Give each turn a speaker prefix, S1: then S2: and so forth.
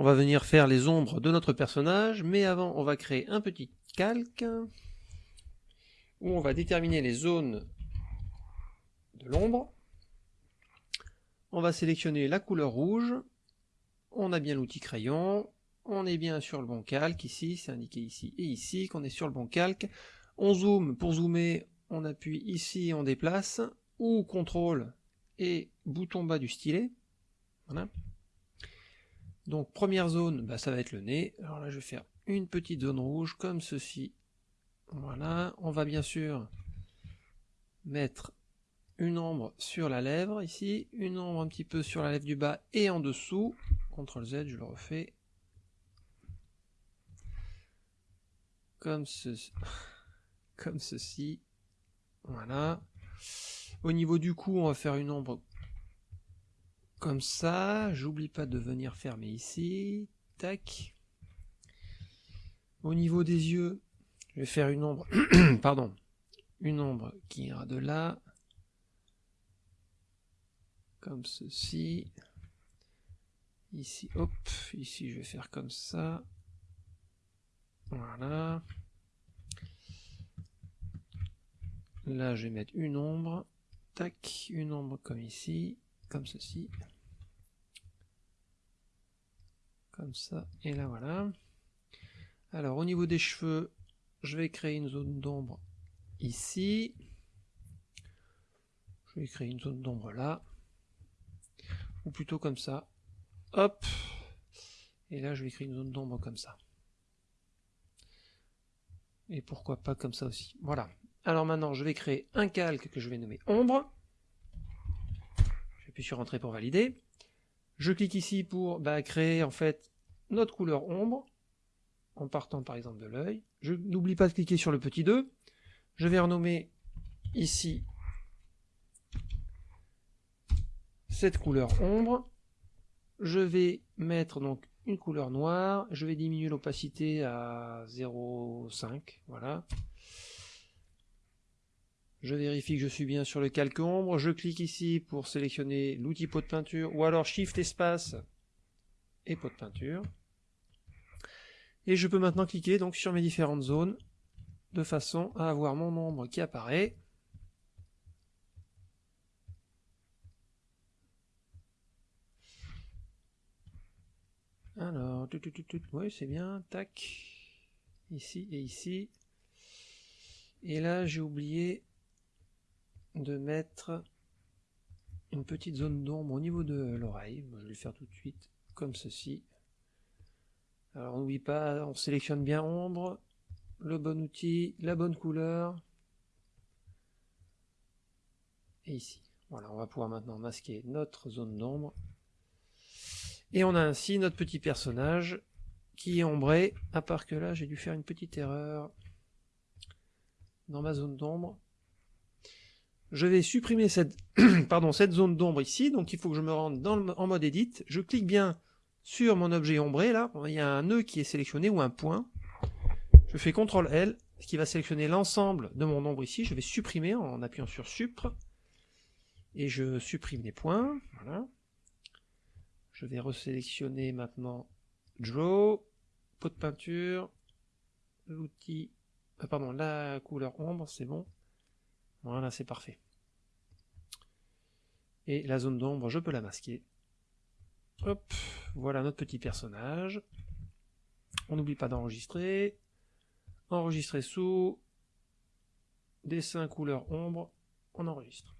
S1: On va venir faire les ombres de notre personnage, mais avant on va créer un petit calque où on va déterminer les zones de l'ombre. On va sélectionner la couleur rouge, on a bien l'outil crayon, on est bien sur le bon calque, ici, c'est indiqué ici et ici, qu'on est sur le bon calque. On zoome, pour zoomer, on appuie ici, on déplace, ou contrôle et bouton bas du stylet. Voilà. Donc première zone, bah, ça va être le nez. Alors là je vais faire une petite zone rouge comme ceci. Voilà, on va bien sûr mettre une ombre sur la lèvre ici, une ombre un petit peu sur la lèvre du bas et en dessous. CTRL Z, je le refais. Comme. Comme ceci. Voilà. Au niveau du cou, on va faire une ombre comme ça. J'oublie pas de venir fermer ici. Tac. Au niveau des yeux, je vais faire une ombre, pardon, une ombre qui ira de là, comme ceci. Ici, hop, ici je vais faire comme ça. Voilà. Là, je vais mettre une ombre. Tac, une ombre comme ici, comme ceci. Comme ça, et là voilà. Alors, au niveau des cheveux, je vais créer une zone d'ombre ici. Je vais créer une zone d'ombre là. Ou plutôt comme ça. Hop. Et là, je vais créer une zone d'ombre comme ça. Et pourquoi pas comme ça aussi. Voilà. Alors maintenant, je vais créer un calque que je vais nommer ombre. J'appuie sur entrée pour valider. Je clique ici pour bah, créer en fait notre couleur ombre, en partant par exemple de l'œil. Je n'oublie pas de cliquer sur le petit 2. Je vais renommer ici cette couleur ombre. Je vais mettre donc une couleur noire. Je vais diminuer l'opacité à 0,5. Voilà. Je vérifie que je suis bien sur le calque ombre. Je clique ici pour sélectionner l'outil pot de peinture ou alors Shift espace et pot de peinture. Et je peux maintenant cliquer donc sur mes différentes zones de façon à avoir mon ombre qui apparaît. Alors, oui, c'est bien, tac, ici et ici. Et là, j'ai oublié de mettre une petite zone d'ombre au niveau de l'oreille. Je vais le faire tout de suite, comme ceci. Alors, on n'oublie pas, on sélectionne bien ombre, le bon outil, la bonne couleur. Et ici. Voilà, on va pouvoir maintenant masquer notre zone d'ombre. Et on a ainsi notre petit personnage qui est ombré, à part que là j'ai dû faire une petite erreur dans ma zone d'ombre. Je vais supprimer cette, pardon, cette zone d'ombre ici, donc il faut que je me rende en mode edit. Je clique bien sur mon objet ombré, là, il y a un nœud qui est sélectionné ou un point. Je fais CTRL L, ce qui va sélectionner l'ensemble de mon ombre ici. Je vais supprimer en appuyant sur Supr. Et je supprime les points, voilà. Je vais resélectionner maintenant Draw, pot de peinture, l'outil, ah, pardon, la couleur ombre, c'est bon. Voilà, c'est parfait. Et la zone d'ombre, je peux la masquer. Hop, voilà notre petit personnage. On n'oublie pas d'enregistrer. Enregistrer sous, dessin couleur ombre, on enregistre.